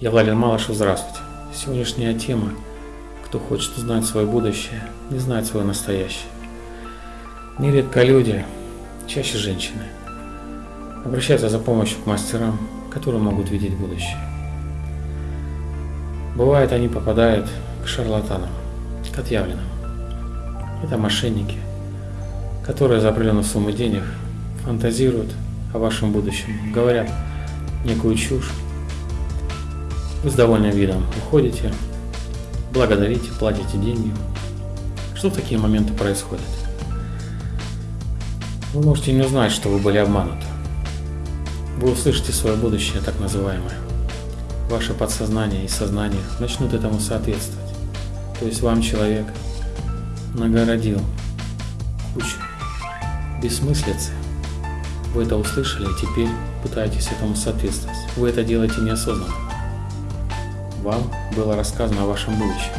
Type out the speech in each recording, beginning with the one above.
Я Владимир Малышев, здравствуйте. Сегодняшняя тема «Кто хочет узнать свое будущее, не знает свое настоящее». Нередко люди, чаще женщины, обращаются за помощью к мастерам, которые могут видеть будущее. Бывает, они попадают к шарлатанам, к отъявленным. Это мошенники, которые за определенную сумму денег фантазируют о вашем будущем, говорят некую чушь, вы с довольным видом уходите, благодарите, платите деньги. Что в такие моменты происходит? Вы можете не узнать, что вы были обмануты. Вы услышите свое будущее, так называемое. Ваше подсознание и сознание начнут этому соответствовать. То есть вам человек нагородил кучу бессмыслицы. Вы это услышали и теперь пытаетесь этому соответствовать. Вы это делаете неосознанно. Вам было рассказано о вашем будущем.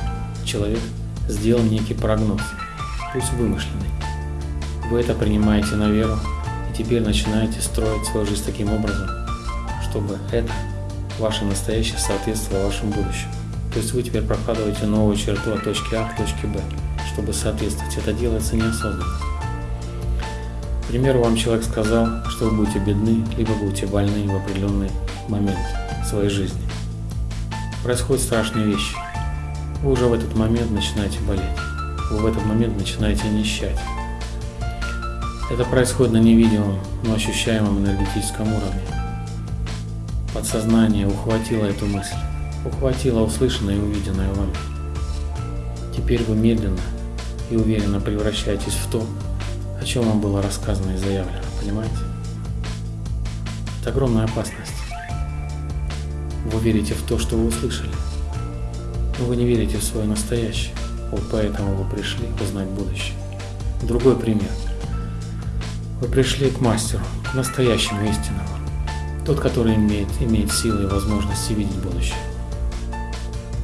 Человек сделал некий прогноз, пусть вымышленный. Вы это принимаете на веру и теперь начинаете строить свою жизнь таким образом, чтобы это, ваше настоящее, соответствовало вашему будущему. То есть вы теперь прокладываете новую черту от точки А к точке Б, чтобы соответствовать. Это делается неосознанно. К примеру, вам человек сказал, что вы будете бедны, либо будете больны в определенный момент своей жизни происходят страшные вещи. Вы уже в этот момент начинаете болеть. Вы в этот момент начинаете нищать. Это происходит на невидимом, но ощущаемом энергетическом уровне. Подсознание ухватило эту мысль, ухватило услышанное и увиденное вами. Теперь вы медленно и уверенно превращаетесь в то, о чем вам было рассказано и заявлено, понимаете? Это огромная опасность. Вы верите в то, что вы услышали, но вы не верите в свое настоящее. Вот поэтому вы пришли узнать будущее. Другой пример. Вы пришли к мастеру, к настоящему истинному. Тот, который имеет, имеет силы и возможности видеть будущее.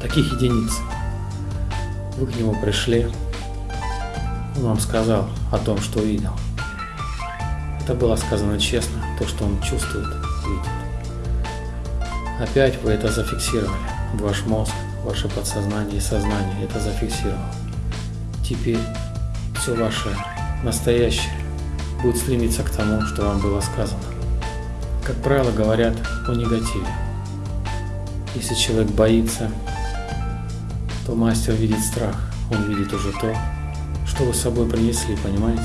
Таких единиц. Вы к нему пришли, он вам сказал о том, что видел. Это было сказано честно, то, что он чувствует, видит. Опять вы это зафиксировали. Ваш мозг, ваше подсознание и сознание это зафиксировало. Теперь все ваше настоящее будет стремиться к тому, что вам было сказано. Как правило, говорят о негативе. Если человек боится, то мастер видит страх. Он видит уже то, что вы с собой принесли, понимаете?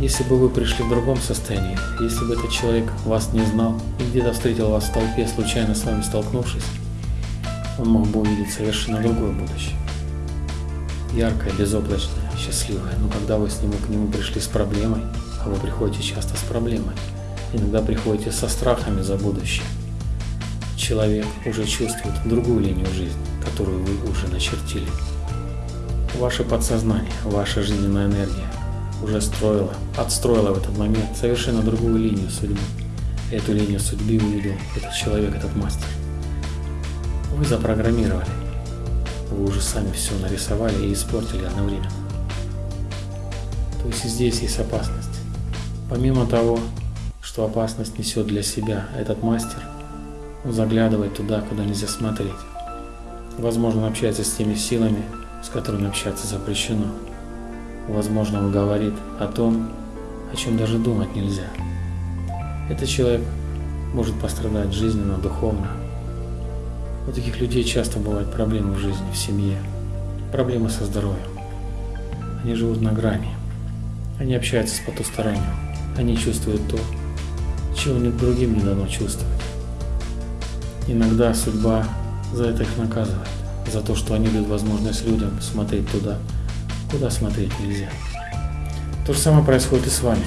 Если бы вы пришли в другом состоянии, если бы этот человек вас не знал и где-то встретил вас в толпе, случайно с вами столкнувшись, он мог бы увидеть совершенно другое будущее. Яркое, безоблачное, счастливое. Но когда вы с ним к нему пришли с проблемой, а вы приходите часто с проблемой, иногда приходите со страхами за будущее, человек уже чувствует другую линию жизни, которую вы уже начертили. Ваше подсознание, ваша жизненная энергия – уже строила, отстроила в этот момент совершенно другую линию судьбы. Эту линию судьбы увидел этот человек, этот мастер. Вы запрограммировали. Вы уже сами все нарисовали и испортили одновременно. То есть здесь есть опасность. Помимо того, что опасность несет для себя этот мастер, он заглядывает туда, куда нельзя смотреть. Возможно, он общается с теми силами, с которыми общаться запрещено возможно, он говорит о том, о чем даже думать нельзя. Этот человек может пострадать жизненно, духовно. У таких людей часто бывают проблемы в жизни, в семье, проблемы со здоровьем. Они живут на грани, они общаются с потусторонним, они чувствуют то, чего ни другим не дано чувствовать. Иногда судьба за это их наказывает, за то, что они дают возможность людям смотреть туда, куда смотреть нельзя. То же самое происходит и с вами.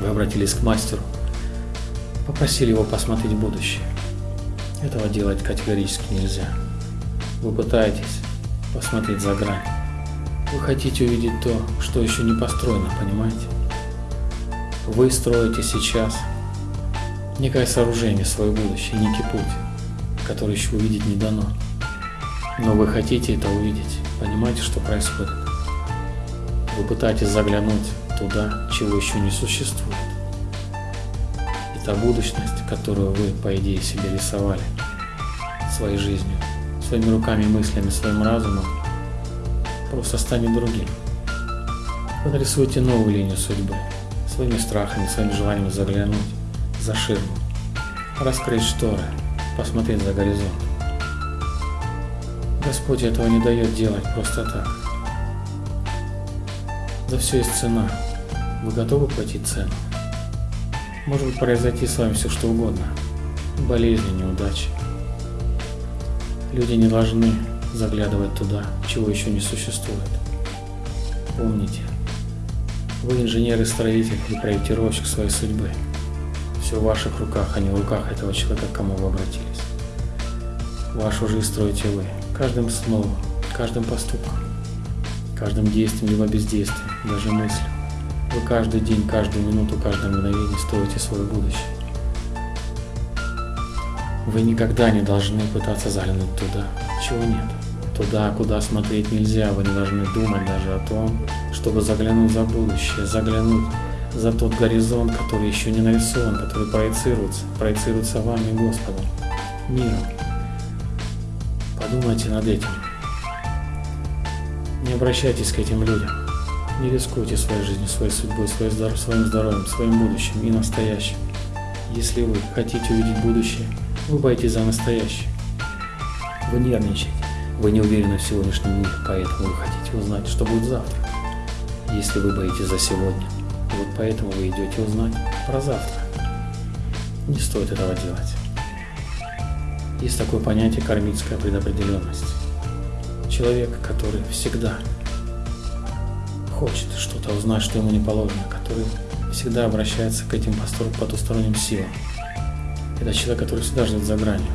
Вы обратились к мастеру, попросили его посмотреть будущее. Этого делать категорически нельзя. Вы пытаетесь посмотреть за грань. Вы хотите увидеть то, что еще не построено, понимаете? Вы строите сейчас некое сооружение, свое будущее, некий путь, который еще увидеть не дано. Но вы хотите это увидеть. Понимаете, что происходит? Вы пытаетесь заглянуть туда, чего еще не существует. И та будущность, которую вы, по идее, себе рисовали своей жизнью, своими руками, мыслями, своим разумом, просто станет другим. Вы нарисуете новую линию судьбы, своими страхами, своими желаниями заглянуть за ширму, раскрыть шторы, посмотреть за горизонт. Господь этого не дает делать просто так. За все есть цена. Вы готовы платить цену? Может быть произойти с вами все что угодно. Болезни, неудачи. Люди не должны заглядывать туда, чего еще не существует. Помните, вы инженер и строитель и проектировщик своей судьбы. Все в ваших руках, а не в руках этого человека, к кому вы обратились. Вашу жизнь строите вы, каждым словом, каждым поступком, каждым действием либо бездействием, даже мыслью. Вы каждый день, каждую минуту, каждое мгновение строите свое будущее. Вы никогда не должны пытаться заглянуть туда, чего нет. Туда, куда смотреть нельзя, вы не должны думать даже о том, чтобы заглянуть за будущее, заглянуть за тот горизонт, который еще не нарисован, который проецируется, проецируется вами, Господом, миром. Подумайте над этим. Не обращайтесь к этим людям. Не рискуйте своей жизнью, своей судьбой, своим здоровьем, своим будущим и настоящим. Если вы хотите увидеть будущее, вы боитесь за настоящее. Вы нервничаете. Вы не уверены в сегодняшнем мире, поэтому вы хотите узнать, что будет завтра. Если вы боитесь за сегодня, вот поэтому вы идете узнать про завтра. Не стоит этого делать. Есть такое понятие кармическая предопределенность. Человек, который всегда хочет что-то узнать, что ему не положено, который всегда обращается к этим потусторонним силам. Это человек, который всегда ждет за гранью.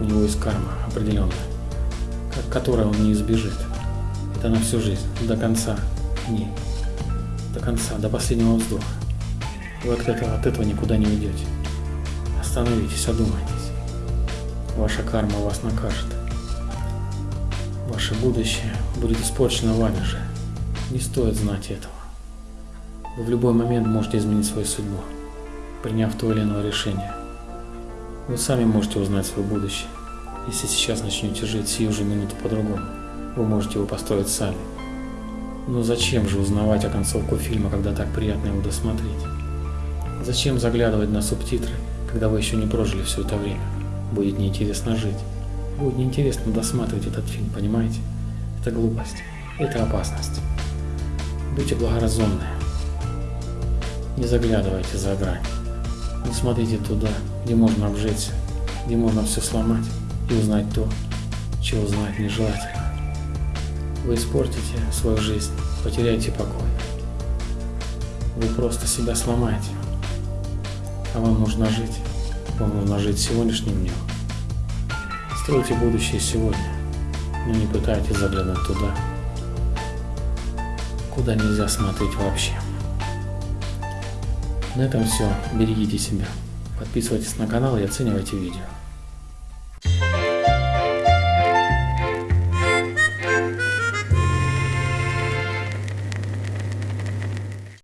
У него есть карма определенная которой он не избежит. Это на всю жизнь, до конца дней, до конца, до последнего вздоха. Вы от этого, от этого никуда не уйдете. Остановитесь, одумайтесь. Ваша карма вас накажет. Ваше будущее будет испорчено вами же. Не стоит знать этого. Вы в любой момент можете изменить свою судьбу, приняв то или иное решение. Вы сами можете узнать свое будущее. Если сейчас начнете жить сию же минуту по-другому, вы можете его построить сами. Но зачем же узнавать о концовку фильма, когда так приятно его досмотреть? Зачем заглядывать на субтитры, когда вы еще не прожили все это время? Будет неинтересно жить. Будет неинтересно досматривать этот фильм, понимаете? Это глупость. Это опасность. Будьте благоразумны. Не заглядывайте за грань. Не смотрите туда, где можно обжечься, где можно все сломать и узнать то, чего знать нежелательно. Вы испортите свою жизнь, потеряете покой. Вы просто себя сломаете. А вам нужно жить. Вам нужно жить сегодняшним днем. Стройте будущее сегодня, но не пытайтесь заглянуть туда, куда нельзя смотреть вообще. На этом все. Берегите себя. Подписывайтесь на канал и оценивайте видео.